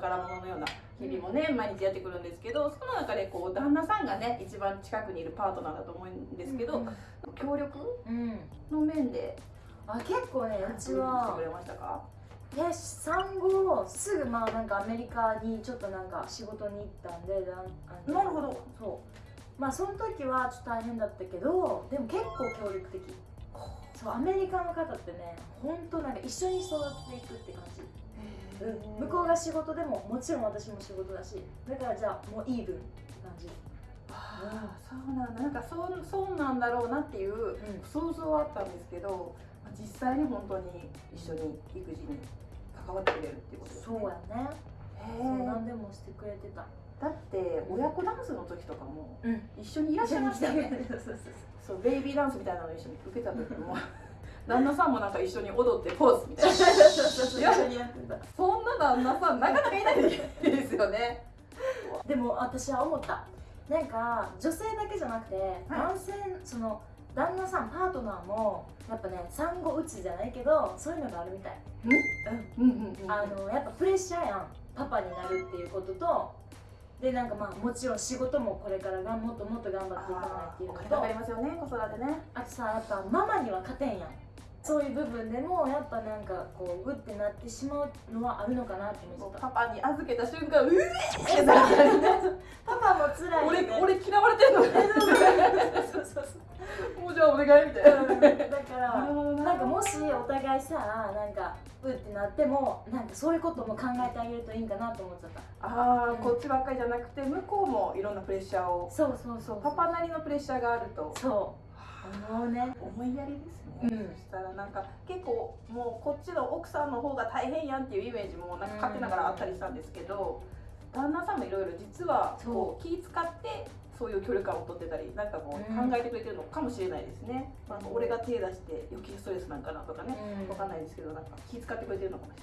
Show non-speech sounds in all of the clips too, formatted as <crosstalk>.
宝物のような日々もね、毎日やってくるんですけどその中でこう旦那さんがね一番近くにいるパートナーだと思うんですけど、うん協力うんの面であ結構ねうちしてはくれましたか？で産後すぐまあなんかアメリカにちょっとなんか仕事に行ったんでなるほど。そう。まあその時はちょっと大変だったけどでも結構協力的そうアメリカの方ってね本当なんか一緒に育っていくって感じ、うん、向こうが仕事でももちろん私も仕事だしだからじゃあもうイーブンって感じ。ああそうなんだ。なんかそうそうなんだろうなっていう想像はあったんですけどまあ実際に本当に一緒に育児に関わってくれるっていうことですね。そうやね。へそうえ何でもしてくれてただって親子ダンスの時とかもうん。一緒にいらっしゃいましたよね。<laughs> そうベイビーダンスみたいなの一緒に受けた時も <laughs> 旦那さんもなんか一緒に踊ってポーズみたいな。そんな旦那さんなかなかいないですよね。でも私は思った。なんか女性だけじゃなくて、男性その旦那さんパートナーもやっぱね産後うつじゃないけどそういうのがあるみたい。うんうんうん。あのやっぱプレッシャーやん。パパになるっていうこととでなんかまあもちろん仕事もこれからがもっともっと頑張っていかないっていうのお金かかりとますよね子育てね。あとさやっぱママには勝てんやん。そういう部分でもやっぱなんかこうグッてなってしまうのはあるのかなって思ってたパパに預けた瞬間うえーってなる。パパも辛いよね俺俺嫌われてんの。<laughs> もうじゃあお願いみたいな。うん。だから <laughs> もしお互いさなんかうってなってもなんかそういうことも考えてあげるといいんかなと思っちゃった。ああこっちばっかりじゃなくて向こうもいろんなプレッシャーをそうそうそうパパなりのプレッシャーがあると。そう。思うね。思いやりですね、うん。そしたらなんか結構もうこっちの奥さんの方が大変やんっていうイメージもなんか勝手ながらあったりしたんですけど、旦那さんもいろいろ実はこう気使ってそういう距離感を取ってたりなんかこううん。考えてくれてるのかもしれないですね、なんか俺が手出して余計ストレスなんかなとかね、わかんないですけどなんか気使ってくれてるのかもし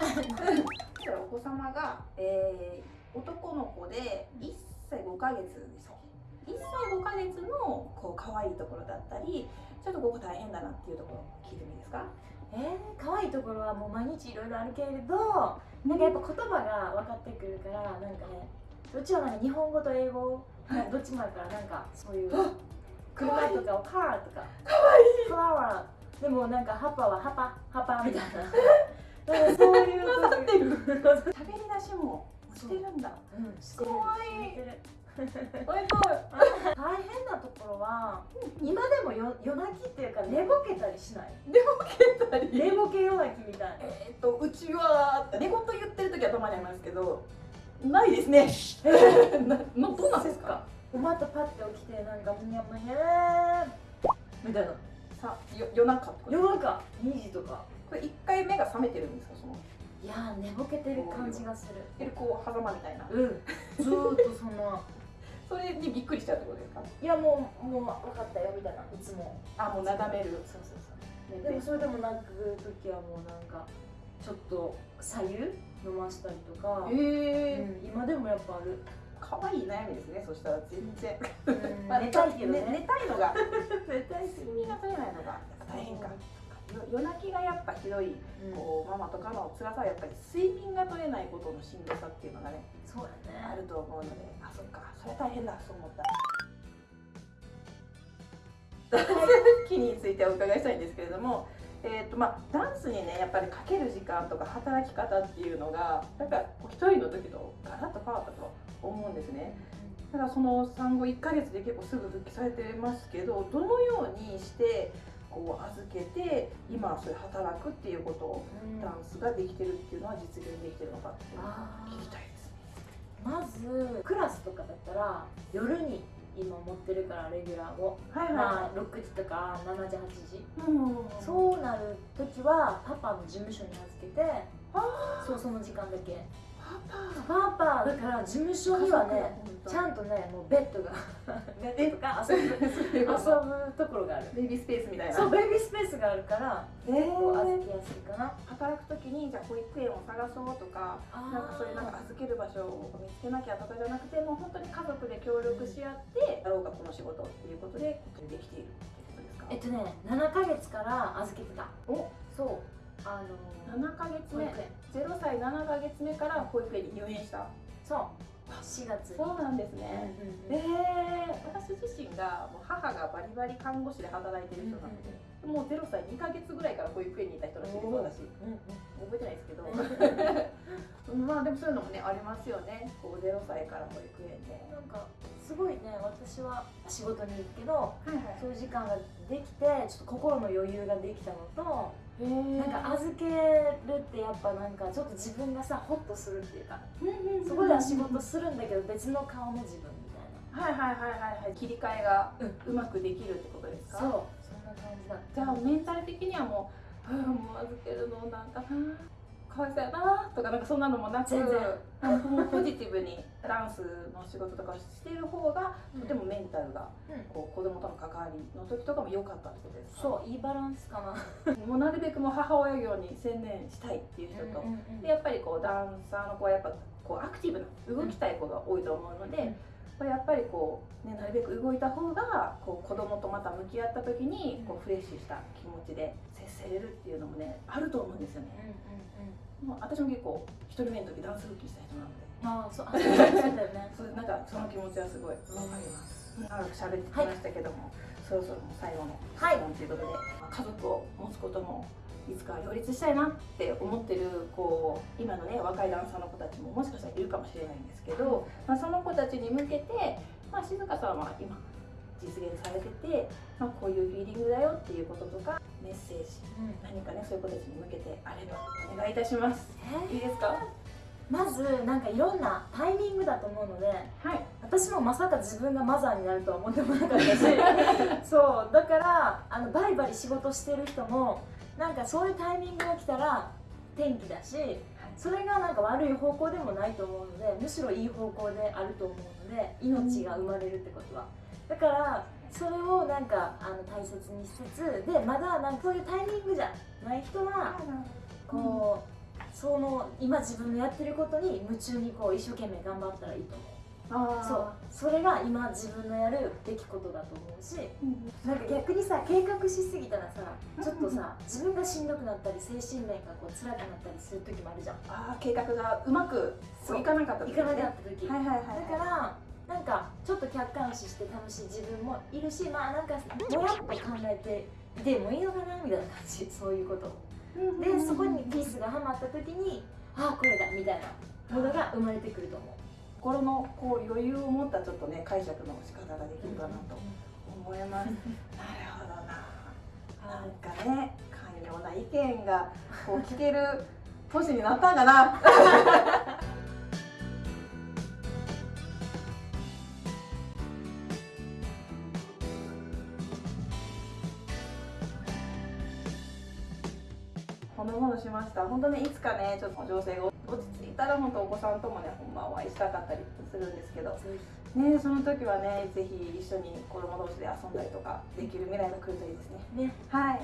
れないですね。お子様が、えー、男の子で1歳5ヶ月ですか1歳5ヶ月のこう可愛いところだったりちょっとここ大変だなっていうところ聞いてもいいですか？えー、可愛いところはもう毎日いろいろあるけれどなんかやっぱ言葉が分かってくるからなんかねうちはなんか日本語と英語どっちもあるからなんかそういうあ車とかをカーとか。可愛い。フラワーでもなんか葉っぱは葉っぱ葉っぱみたいな。なんかそういう混ざってる喋り出しもしてるんだ。うん。してる可愛いしてるおい大変なところは今でもよ夜泣きっていうか寝ぼけたりしない。寝ぼけたり？寝ぼけ夜泣きみたい。なえーっとうちは寝言言ってる時はたまにありますけどないですね。<laughs> なのどうなんですか？またパッて起きてなんかむにゃむにゃーみたいなさよ夜中と？夜中。2時とか。これ1回目が覚めてるんですか？その。いやー寝ぼけてる感じがする。でこう狭間みたいな。うん。ずーっとそのそれにびっくりしちゃうってことですか？いやもうもう分かったよみたいないつも。あもう眺める。そうそうそう。でもそれでも泣く時はもうなんかちょっと左右飲ましたりとか、ええうん、今でもやっぱある、可愛い悩みですねそしたら全然、うん。<laughs> まあ寝たいけどね。寝たいのが。<laughs> 寝たい睡眠が取れないのが大変か。よ夜泣きがやっぱひどいこうママとかの辛さはやっぱり睡眠が取れないことのしんどさっていうのがねそうやね。あると思うのであそっかそれ大変だそう思った。<laughs> 期についてお伺いしたいんですけれども、えーとまあ、ダンスにねやっぱりかける時間とか働き方っていうのがなんか一人の時とガラッと変わったと思うんですね。だからその産後1ヶ月で結構すぐ復帰されてますけどどのようにしてこう預けて今そういう働くっていうことをうんダンスができてるっていうのは実現できてるのかっていうのを聞きたいですね。まずクラスとかだったら夜に今持ってるからレギュラーを、はいまあ、6時とか7時8時。うんそうなる時はパパの事務所に預けてあそうその時間だけパパだから事務所にはねちゃんんとねもうベッドが。ベッドとか遊ぶ遊ぶところがある。ベビースペースみたいな。そうベビースペースがあるからえ結構預ーけやすいかな。働く時にじゃあ保育園を探そうとかなんかそういうなんか預ける場所を見つけなきゃとかじゃなくてもう本当に家族で協力し合ってやろうかこの仕事っていうことでできているってことですか？えっとね7ヶ月から預けてた。お。そうあの7ヶ月目。保育園。0歳7ヶ月目から保育園に入園した。そう。4月に。そうなんですうんね、うんうん。えー、私自身がもう母がバリバリ看護師で働いてる人なので、もう0歳2ヶ月ぐらいから保育園にいた人らしいです私。うんうん。覚えてないですけど。<laughs> まあでもそういうのもねありますよね。こう0歳から保育園で。なんかすごいね私は仕事に行くけどはいはい。そういう時間ができてちょっと心の余裕ができたのとなんか預けるってやっぱなんかちょっと自分がさホッとするっていうかそこでは仕事するんだけど別の顔の自分みたいはいはいはいはいはい。切り替えがううまくできるってことですか？なそうそんな感じだじゃあメンタル的にはもう、うん、もう預けるのなんかなかわいそうやなとかなんかそんなのもなくもうポジティブにダンスの仕事とかしてる方がとてもメンタルがうん。こう子供との関わりの時とかも良かったってことですか？そういいバランスかな。もうなるべくもう母親業に専念したいっていう人と、でやっぱりこうダンサーの子はやっぱこうアクティブな動きたい子が多いと思うので、うんまあやっぱりこう、ね、なるべく動いた方がこう子供とまた向き合った時にこうフレッシュした気持ちで接せれるっていうのもねあると思うんですよね。もう私も結構一人目の時ダンス復帰した人なのでああそうあそうだよね <laughs> そうなんかその気持ちはすごいわかります。長く喋ってきましたけども、そろそろもう最後のはい質問ということで、まあ家族を持つこともいつか両立したいなって思ってるこう今のね若いダンサーの子たちももしかしたらいるかもしれないんですけど、まあ、その子たちに向けて、まあ、静香さんは今実現されてて、まあ、こういうフィーリングだよっていうこととかメッセージうん。何かねそういう子たちに向けてあればお願いいたします。えいいですか？まずなんかいろんなタイミングだと思うのではい。私もまさか自分がマザーになるとは思ってもなかったし <laughs> そうだからあのバリバリ仕事してる人もなんかそういうタイミングが来たら天気だしそれがなんか悪い方向でもないと思うのでむしろいい方向であると思うので命が生まれるってことは。だからそれをなんかあの大切にしつつでまだなんかそういうタイミングじゃない人はこう、その今自分のやってることに夢中にこう一生懸命頑張ったらいいと思う。あー。そう。それが今自分のやるべきことだと思うしうんなんか逆にさ計画しすぎたらさちょっとさ自分がしんどくなったり精神面がこう辛くなったりする時もあるじゃん。あー計画がうまくいかなかったいかなねかった時、はいはいはいだからなんかちょっと客観視して楽しい自分もいるしまあなんかもやっと考えてでもいいのかなみたいな感じ。そういうことでそこにピースがはまった時にああこれだみたいなものが生まれてくると思う心のこう余裕を持ったちょっとね解釈の仕方ができるかなと思います。<laughs> なるほどな。なんかね寛容な意見がこう聞ける年になったんかな。本当ねいつかねちょっと情勢が落ち着いたら本当お子さんともねほんまお会いしたかったりするんですけど。ねその時はねぜひ一緒に子供同士で遊んだりとかできる未来が来るといいですね。ね。はい。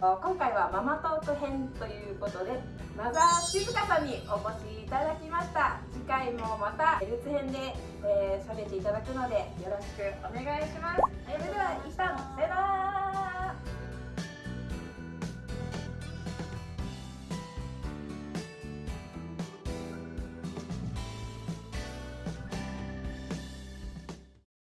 今回はママトーク編ということでマザー静香さんにお越しいただきました。次回もまたルーツ編で喋、えー、っていただくのでよろしくお願いします。それでは一旦